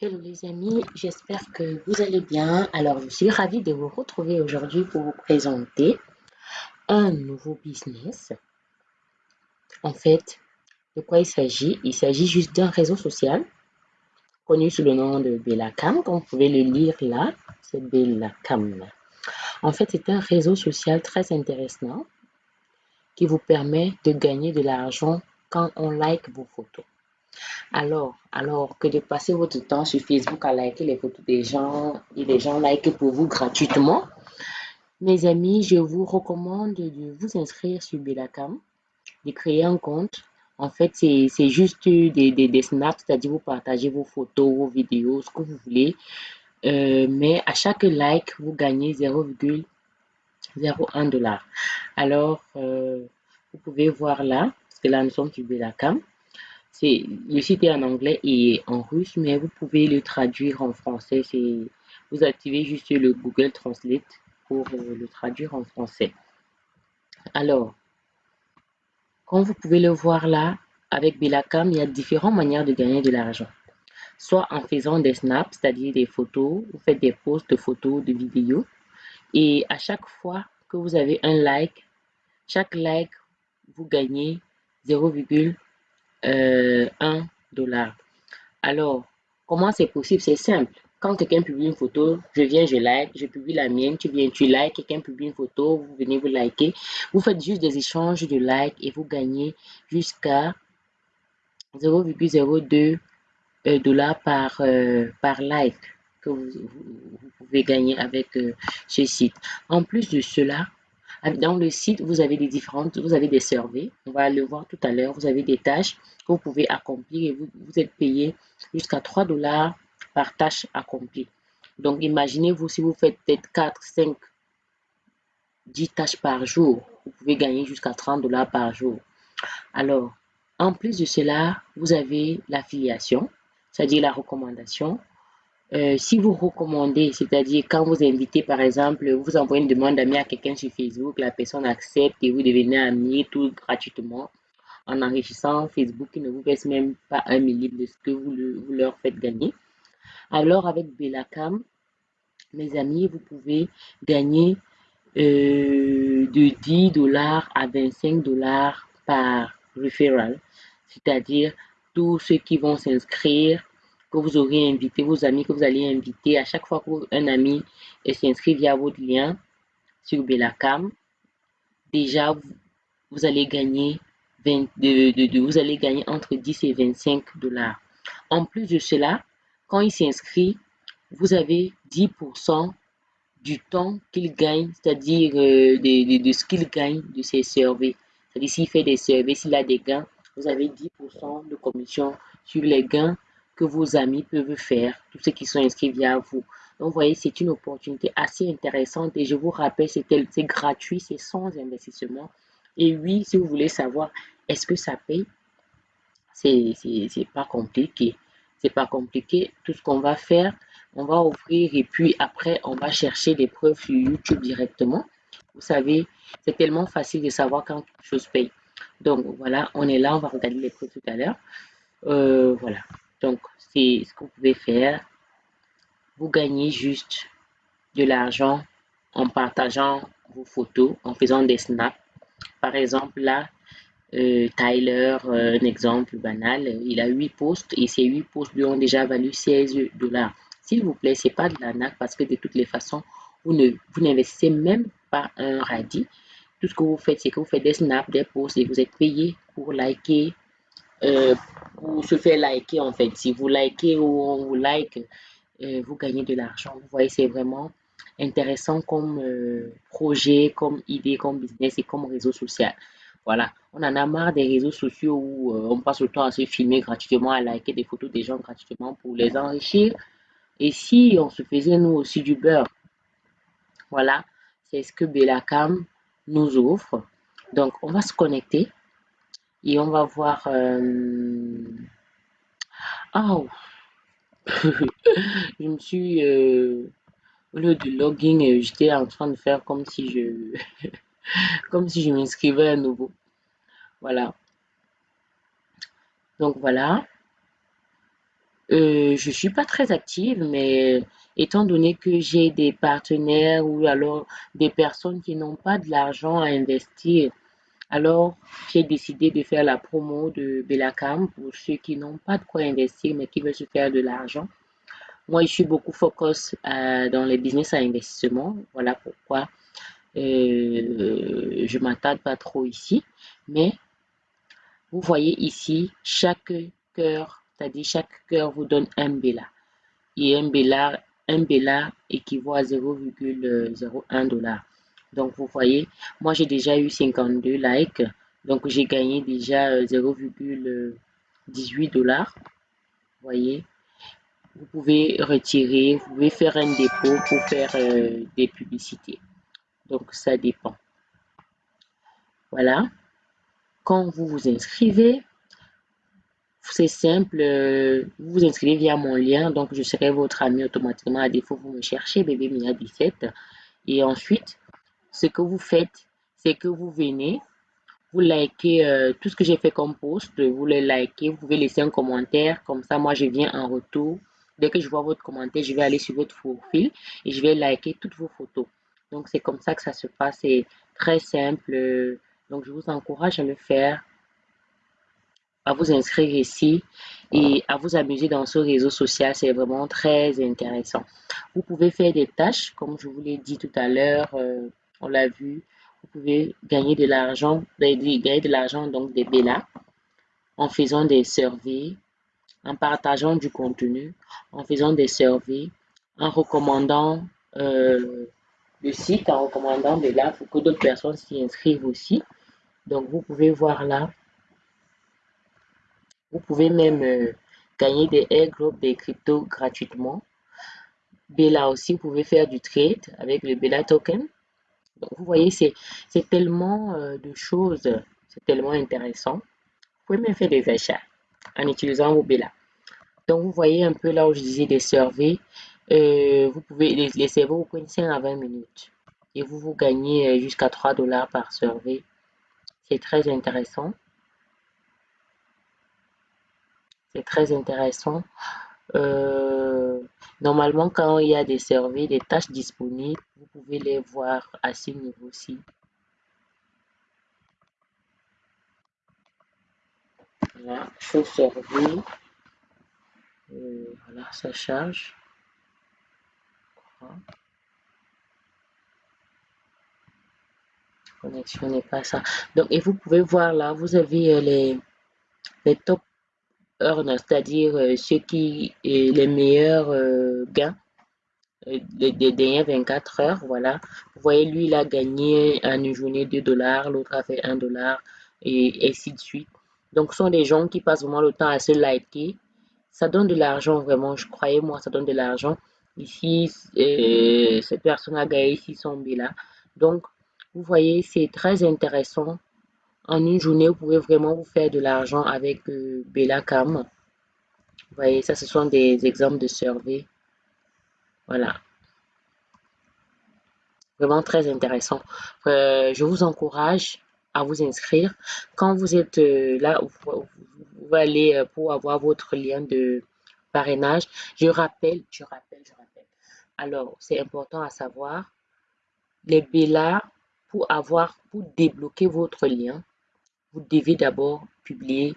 Hello les amis, j'espère que vous allez bien. Alors, je suis ravie de vous retrouver aujourd'hui pour vous présenter un nouveau business. En fait, de quoi il s'agit? Il s'agit juste d'un réseau social connu sous le nom de Bellacam. Comme vous pouvez le lire là, c'est Bellacam. En fait, c'est un réseau social très intéressant qui vous permet de gagner de l'argent quand on like vos photos. Alors, alors que de passer votre temps sur Facebook à liker les photos des gens et les gens like pour vous gratuitement, mes amis, je vous recommande de vous inscrire sur Belacam, de créer un compte. En fait, c'est juste des, des, snaps, c'est-à-dire vous partagez vos photos, vos vidéos, ce que vous voulez. Euh, mais à chaque like, vous gagnez 0,01 dollar. Alors, euh, vous pouvez voir là, parce que là, nous sommes sur Belacam le site est en anglais et en russe, mais vous pouvez le traduire en français. Vous activez juste le Google Translate pour euh, le traduire en français. Alors, comme vous pouvez le voir là, avec Belacam, il y a différentes manières de gagner de l'argent. Soit en faisant des snaps, c'est-à-dire des photos, vous faites des posts de photos, de vidéos. Et à chaque fois que vous avez un like, chaque like, vous gagnez 0,1 euh, 1 dollar. Alors, comment c'est possible? C'est simple. Quand quelqu'un publie une photo, je viens, je like, je publie la mienne, tu viens, tu likes, quelqu'un publie une photo, vous venez, vous liker. Vous faites juste des échanges de likes et vous gagnez jusqu'à 0,02 euh, dollars par, euh, par like que vous, pouvez gagner avec euh, ce site. En plus de cela, dans le site, vous avez des différentes, vous avez des surveys, on va le voir tout à l'heure, vous avez des tâches que vous pouvez accomplir et vous, vous êtes payé jusqu'à 3 dollars par tâche accomplie. Donc, imaginez-vous si vous faites peut-être 4, 5, 10 tâches par jour, vous pouvez gagner jusqu'à 30 dollars par jour. Alors, en plus de cela, vous avez l'affiliation, c'est-à-dire la recommandation. Euh, si vous recommandez, c'est-à-dire quand vous invitez, par exemple, vous envoyez une demande d'amis à quelqu'un sur Facebook, la personne accepte et vous devenez ami tout gratuitement en enrichissant Facebook qui ne vous verse même pas un millième de ce que vous, leur faites gagner. Alors avec Belacam, mes amis, vous pouvez gagner euh, de 10 dollars à 25 dollars par referral, c'est-à-dire tous ceux qui vont s'inscrire que vous aurez invité, vos amis que vous allez inviter, à chaque fois qu'un ami s'inscrit via votre lien sur Belacam, déjà vous, allez gagner de, vous allez gagner entre 10 et 25 dollars. En plus de cela, quand il s'inscrit, vous avez 10% du temps qu'il gagne, c'est-à-dire euh, de, ce qu'il gagne de ses surveys. C'est-à-dire s'il fait des surveys, s'il a des gains, vous avez 10% de commission sur les gains que vos amis peuvent faire, tous ceux qui sont inscrits via vous. Donc, vous voyez, c'est une opportunité assez intéressante et je vous rappelle, c'est gratuit, c'est sans investissement. Et oui, si vous voulez savoir, est-ce que ça paye? C'est pas compliqué. C'est pas compliqué. Tout ce qu'on va faire, on va ouvrir et puis après, on va chercher des preuves sur YouTube directement. Vous savez, c'est tellement facile de savoir quand quelque chose paye. Donc voilà, on est là, on va regarder les preuves tout à l'heure. Euh, voilà. Donc, c'est ce que vous pouvez faire. Vous gagnez juste de l'argent en partageant vos photos, en faisant des snaps. Par exemple, là, euh, Tyler, euh, un exemple banal, il a 8 postes et ces 8 postes lui ont déjà valu 16 dollars. S'il vous plaît, c'est pas de la nappe parce que de toutes les façons, vous ne vous n'investissez même pas un radis. Tout ce que vous faites, c'est que vous faites des snaps, des posts et vous êtes payé pour liker, euh, pour se faire liker en fait. Si vous likez ou on vous like, euh, vous gagnez de l'argent. Vous voyez, c'est vraiment intéressant comme euh, projet, comme idée, comme business et comme réseau social. Voilà, on en a marre des réseaux sociaux où on passe le temps à se filmer gratuitement, à liker des photos des gens gratuitement pour les enrichir. Et si on se faisait nous aussi du beurre, voilà, c'est ce que Belacam nous offre. Donc, on va se connecter et on va voir. Euh... Oh, je me suis. Euh... Au lieu de login, j'étais en train de faire comme si je. comme si je m'inscrivais à nouveau. Voilà. Donc voilà. Euh, je suis pas très active, mais étant donné que j'ai des partenaires ou alors des personnes qui n'ont pas de l'argent à investir, alors j'ai décidé de faire la promo de Belacam pour ceux qui n'ont pas de quoi investir mais qui veulent se faire de l'argent. Moi, je suis beaucoup focus euh, dans les business à investissement. Voilà pourquoi euh, je m'attarde pas trop ici. Mais vous voyez ici, chaque cœur, c'est-à-dire chaque cœur vous donne un Bella. Et un Bella, un équivaut à 0,01 dollar. Donc, vous voyez, moi, j'ai déjà eu 52 likes. Donc, j'ai gagné déjà 0,18 dollars. Vous voyez, vous pouvez retirer, vous pouvez faire un dépôt pour faire euh, des publicités. Donc, ça dépend. Voilà. Quand vous vous inscrivez, c'est simple, euh, vous vous inscrivez via mon lien, donc je serai votre ami automatiquement. À défaut, vous me cherchez, bébé Mia 17. Et ensuite, ce que vous faites, c'est que vous venez, vous likez euh, tout ce que j'ai fait comme post, vous le likez, vous pouvez laisser un commentaire, comme ça moi je viens en retour. Dès que je vois votre commentaire, je vais aller sur votre profil et je vais liker toutes vos photos. Donc c'est comme ça que ça se passe, c'est très simple. Donc je vous encourage à le faire, à vous inscrire ici et à vous amuser dans ce réseau social, c'est vraiment très intéressant. Vous pouvez faire des tâches, comme je vous l'ai dit tout à l'heure, euh, on l'a vu, vous pouvez gagner de l'argent, gagner de l'argent, donc des BELA, en faisant des surveys, en partageant du contenu, en faisant des surveys, en recommandant euh, le site, en recommandant BELA pour que d'autres personnes s'y inscrivent aussi. Donc, vous pouvez voir là, vous pouvez même euh, gagner des airdrops des cryptos gratuitement. BELA aussi, vous pouvez faire du trade avec le BELA token. Donc, vous voyez, c'est tellement euh, de choses, c'est tellement intéressant. Vous pouvez même faire des achats en utilisant vos BELA. Donc, vous voyez un peu là où je disais des surveys. Euh, vous pouvez, les, les serveurs vous prennent 5 à 20 minutes. Et vous, vous gagnez euh, jusqu'à 3 dollars par survey. C'est très intéressant. C'est très intéressant. Normalement, quand il y a des surveys, des tâches disponibles, vous pouvez les voir à ce niveau-ci. Voilà, show survey. Euh, voilà, ça charge. Connexion n'est pas ça. Donc, et vous pouvez voir là, vous avez euh, les, les top c'est-à-dire euh, ceux qui les meilleurs euh, gains euh, des, dernières 24 heures, voilà. Vous voyez, lui, il a gagné en une journée 2 dollars, l'autre a fait 1 dollar et ainsi de suite. Donc, ce sont des gens qui passent vraiment le temps à se liker. Ça donne de l'argent, vraiment, je croyais moi, ça donne de l'argent. Ici, cette personne a gagné 600 là. Donc, vous voyez, c'est très intéressant en une journée, vous pouvez vraiment vous faire de l'argent avec euh, Belacam. Vous voyez, ça, ce sont des exemples de survey. Voilà. Vraiment très intéressant. Euh, je vous encourage à vous inscrire. Quand vous êtes euh, là, vous, allez pour avoir votre lien de parrainage. Je rappelle, je rappelle, je rappelle. Alors, c'est important à savoir, les BELA, pour avoir, pour débloquer votre lien, vous devez d'abord publier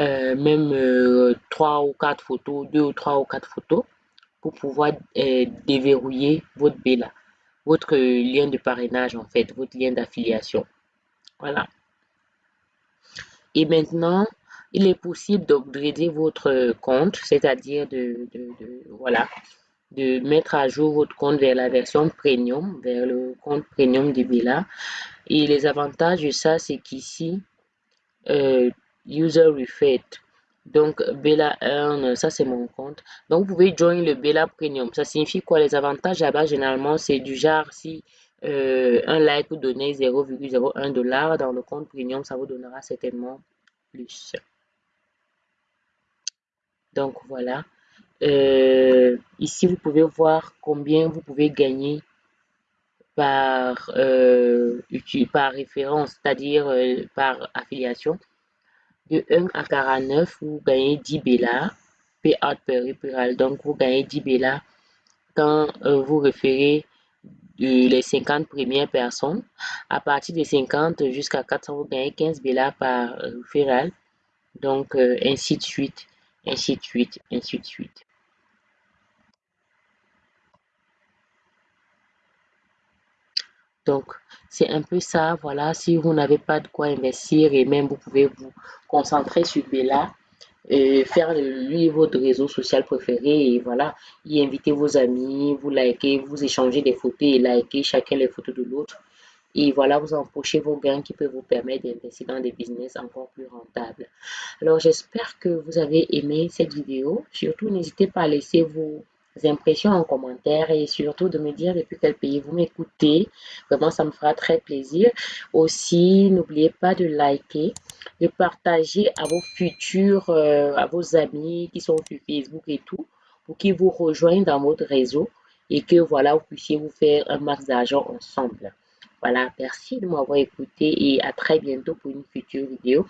euh, même euh, trois ou quatre photos, deux ou trois ou quatre photos pour pouvoir euh, déverrouiller votre BELA, votre lien de parrainage en fait, votre lien d'affiliation. Voilà. Et maintenant, il est possible d'upgrader votre compte, c'est-à-dire de, voilà, de mettre à jour votre compte vers la version premium, vers le compte premium de Bella. Et les avantages de ça, c'est qu'ici, euh, user refit. Donc, Bella Earn, ça c'est mon compte. Donc, vous pouvez join le Bella Premium. Ça signifie quoi? Les avantages là-bas, généralement, c'est du genre si euh, un like vous donnez 0,01 dollar dans le compte Premium, ça vous donnera certainement plus. Donc, voilà. Euh, ici, vous pouvez voir combien vous pouvez gagner par, euh, par référence, c'est-à-dire par affiliation. De 1 à 49, vous gagnez 10 Bella. payout per referral. Donc, vous gagnez 10 Bella quand euh, vous référez les 50 premières personnes. À partir de 50 jusqu'à 400, vous gagnez 15 Bella par referral. Donc, ainsi de suite, ainsi de suite, ainsi de suite. Donc, c'est un peu ça. Voilà, si vous n'avez pas de quoi investir et même vous pouvez vous concentrer sur Bella, et faire lui votre réseau social préféré et voilà, y inviter vos amis, vous likez, vous échangez des photos et likez chacun les photos de l'autre. Et voilà, vous empochez vos gains qui peuvent vous permettre d'investir dans des business encore plus rentables. Alors, j'espère que vous avez aimé cette vidéo. Surtout, n'hésitez pas à laisser vos impressions en commentaire et surtout de me dire depuis quel pays vous m'écoutez. Vraiment, ça me fera très plaisir. Aussi, n'oubliez pas de liker, de partager à vos futurs, euh, à vos amis qui sont sur Facebook et tout, pour qu'ils vous rejoignent dans votre réseau et que voilà, vous puissiez vous faire un max d'argent ensemble. Voilà, merci de m'avoir écouté et à très bientôt pour une future vidéo.